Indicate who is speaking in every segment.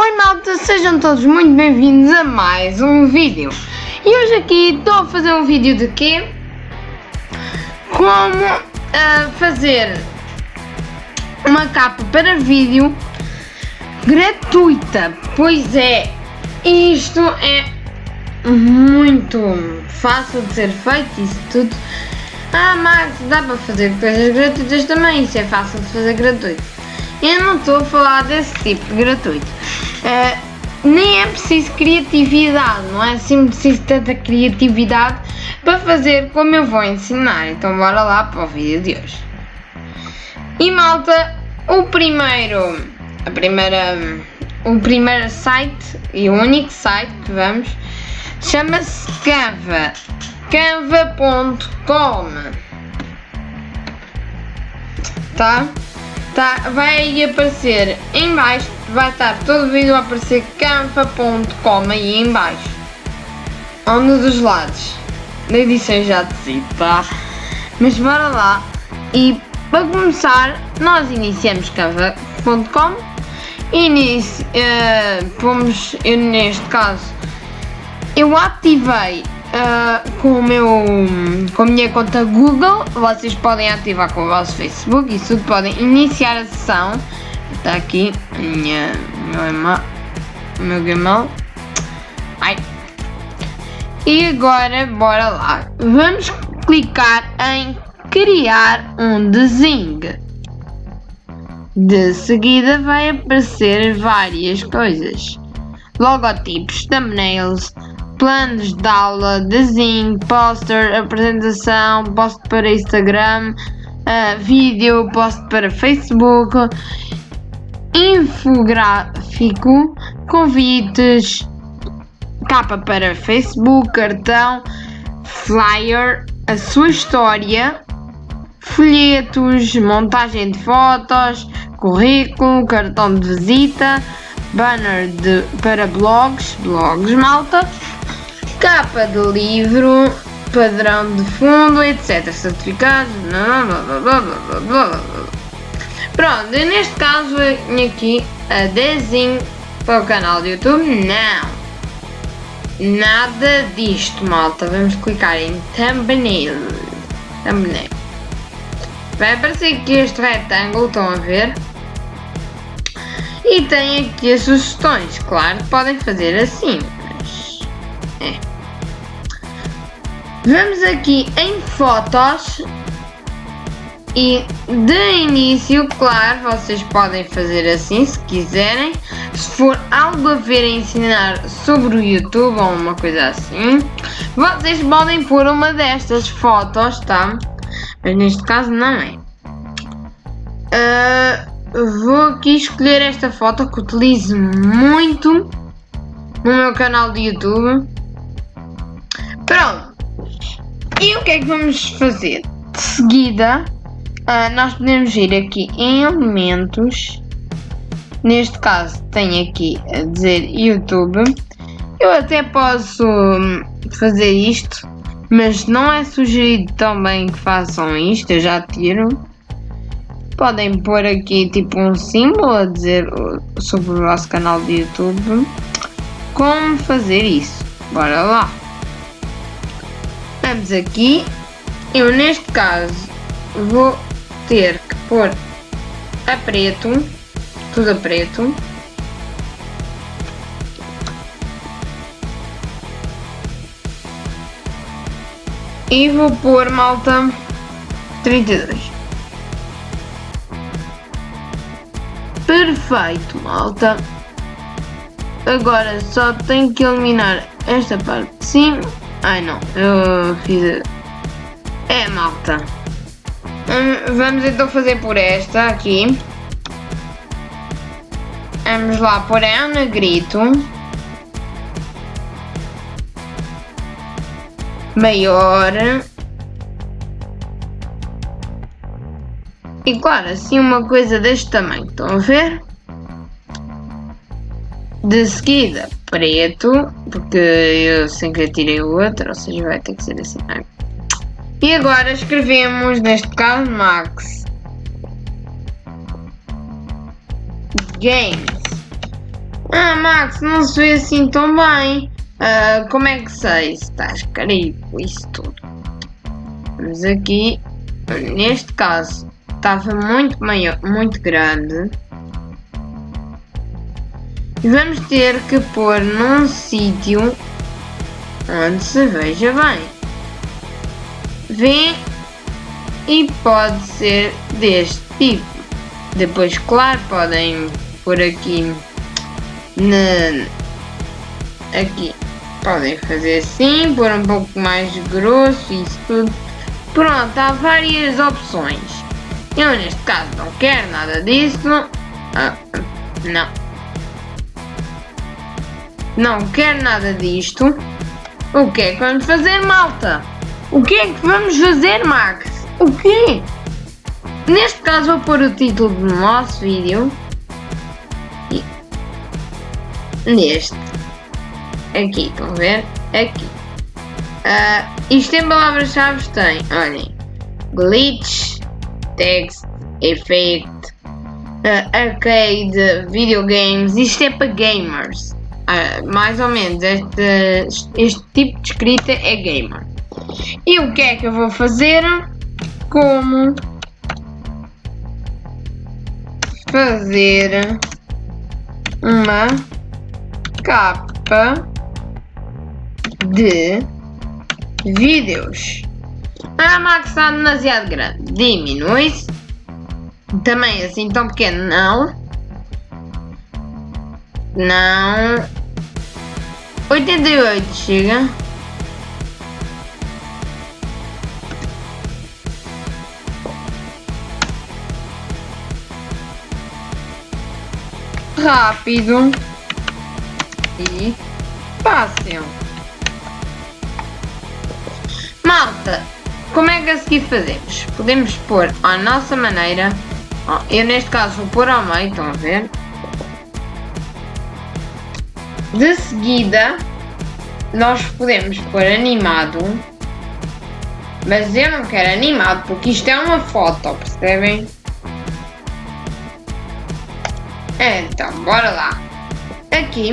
Speaker 1: Oi malta, sejam todos muito bem-vindos a mais um vídeo. E hoje aqui estou a fazer um vídeo de quê? Como uh, fazer uma capa para vídeo gratuita. Pois é, isto é muito fácil de ser feito, isso tudo. Ah Max, dá para fazer coisas gratuitas também, isso é fácil de fazer gratuito. Eu não estou a falar desse tipo gratuito. Uh, nem é preciso criatividade, não é assim preciso tanta criatividade para fazer como eu vou ensinar. Então bora lá para o vídeo de hoje. E malta, o primeiro, a primeira, o primeiro site e o único site que vamos chama-se Canva, canva.com, tá? tá? Vai aparecer em baixo, vai estar todo o vídeo a aparecer canva.com aí em baixo. Dos lados. Na edição já tá? Mas bora lá. E para começar, nós iniciamos canva.com Inici, uh, fomos, eu neste caso, eu ativei uh, com, o meu, com a minha conta Google, vocês podem ativar com o vosso Facebook, isso tudo podem iniciar a sessão. Está aqui minha, meu email, meu Gmail. Ai. E agora, bora lá. Vamos clicar em criar um desenho. De seguida vai aparecer várias coisas. Logotipos, thumbnails, planos de aula, desenho, poster, apresentação, post para Instagram, uh, vídeo, post para Facebook, infográfico, convites, capa para Facebook, cartão, flyer, a sua história, folhetos, montagem de fotos, currículo, cartão de visita, banner de, para blogs, blogs malta, capa de livro, padrão de fundo, etc. Certificados, blá blá blá blá blá blá Pronto, neste caso venho aqui a desenho para o canal do YouTube. Não! Nada disto, malta. Vamos clicar em thumbnail. Thumbnail. Vai aparecer aqui este retângulo, estão a ver? E tem aqui as sugestões. Claro podem fazer assim, mas... É. Vamos aqui em fotos e de início, claro, vocês podem fazer assim se quiserem. Se for algo a ver a ensinar sobre o YouTube ou uma coisa assim, vocês podem pôr uma destas fotos, tá? Mas neste caso não é. Uh, vou aqui escolher esta foto que utilizo muito no meu canal de YouTube. Pronto. E o que é que vamos fazer? De seguida, uh, nós podemos ir aqui em elementos. Neste caso, tem aqui a dizer YouTube. Eu até posso hum, fazer isto, mas não é sugerido também que façam isto. Eu já tiro. Podem pôr aqui tipo um símbolo a dizer sobre o vosso canal de YouTube. Como fazer isso? Bora lá! Estamos aqui. Eu neste caso vou ter que pôr a preto, tudo a preto. E vou pôr malta 32. Perfeito, malta. Agora só tenho que eliminar esta parte de cima Ai não, eu fiz. É malta. Hum, vamos então fazer por esta aqui. Vamos lá por um negrito. Maior. E claro, assim uma coisa deste tamanho, estão a ver? De seguida, preto, porque eu sem querer tirei o outro, ou seja, vai ter que ser assim. E agora escrevemos, neste caso, Max Games. Ah, Max, não se vê assim tão bem. Uh, como é que sei se estás carico isso tudo? Mas aqui, neste caso, estava muito maior, muito grande. E vamos ter que pôr num sítio onde se veja bem. Vê e pode ser deste tipo. Depois, claro, podem pôr aqui na aqui podem fazer assim, pôr um pouco mais grosso isso tudo. Pronto, há várias opções. Eu neste caso não quero nada disso. Ah, não. Não quero nada disto. O que é que vamos fazer, malta? O que é que vamos fazer, Max? O quê? Neste caso vou pôr o título do nosso vídeo. E neste. Aqui, estão a ver? Aqui. Uh, isto em palavras-chave tem, olhem, glitch, text, effect, uh, arcade, videogames, isto é para gamers. Uh, mais ou menos, este, este tipo de escrita é gamer. E o que é que eu vou fazer? Como fazer uma capa de vídeos. A Max está demasiado grande. Diminui-se. Também assim tão pequeno não. Não. 88 chega. Rápido e fácil. Malta, como é que a seguir fazemos? Podemos pôr à nossa maneira. Eu neste caso vou pôr ao meio, estão a ver? De seguida, nós podemos pôr animado. Mas eu não quero animado porque isto é uma foto, percebem? Então, bora lá. Aqui.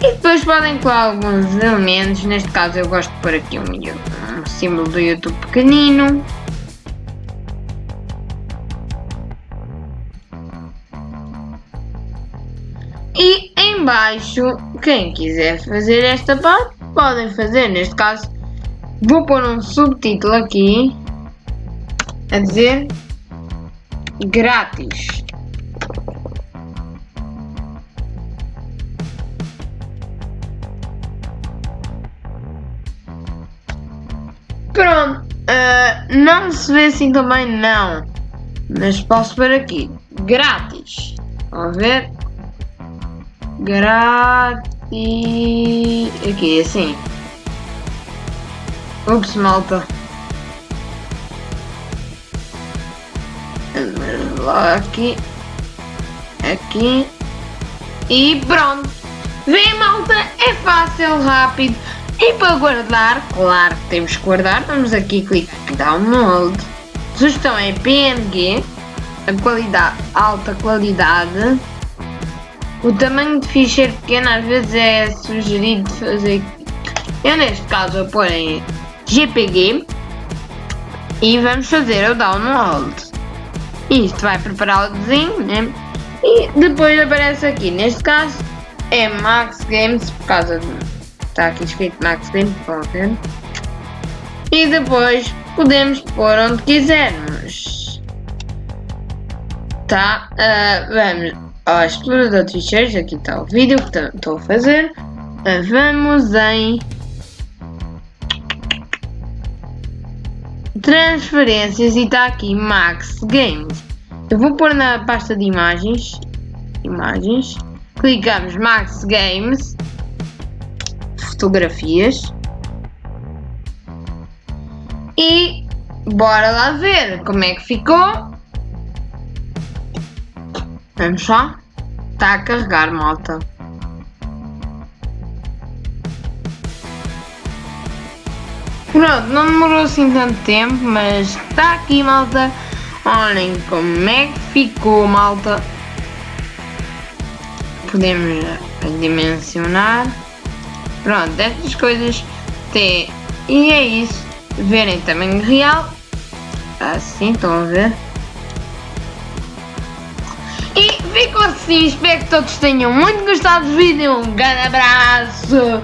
Speaker 1: E depois podem colar alguns elementos. Neste caso eu gosto de pôr aqui um, um símbolo do YouTube pequenino. E em baixo, quem quiser fazer esta parte, podem fazer. Neste caso, vou pôr um subtítulo aqui a dizer grátis. Pronto, uh, não se vê assim também não, mas posso ver aqui, grátis, vamos ver, grátis, aqui assim, ups malta, aqui, aqui, e pronto, vê malta, é fácil, rápido, e para guardar, claro que temos que guardar, vamos aqui clicar em download. Sugestão é PNG, a qualidade, alta qualidade. O tamanho de ficheiro pequeno às vezes é sugerido fazer. Eu neste caso vou pôr em GPG e vamos fazer o download. Isto vai preparar o desenho, né? E depois aparece aqui, neste caso é Max Games por causa de está aqui escrito Max Game Pocket. E depois podemos pôr onde quisermos. Tá, uh, vamos ao explorador de ficheiros, aqui está o vídeo que estou a fazer. Uh, vamos em transferências e está aqui Max Games. Eu vou pôr na pasta de imagens, imagens, clicamos Max Games fotografias. E bora lá ver como é que ficou. Vamos lá. Está a carregar, malta. Pronto, não demorou assim tanto tempo, mas está aqui, malta. Olhem como é que ficou, malta. podemos dimensionar. Pronto, estas coisas tem. E é isso. Verem tamanho real. Assim, estão a ver? E fico assim, espero que todos tenham muito gostado do vídeo. Um grande abraço.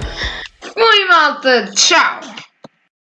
Speaker 1: Fui malta, tchau!